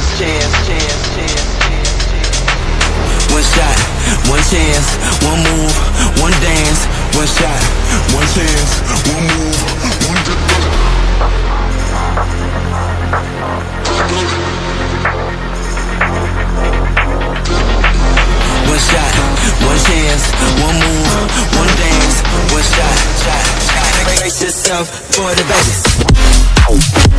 chance, chance, chance, chance, chance, chance. One shot, one chance, one move, one dance. One shot, one chance, one move, one dance. One shot, one chance, one move, one dance. One shot, shot, shot. Brace yourself for the bass.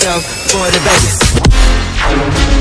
Yourself for the Vegas.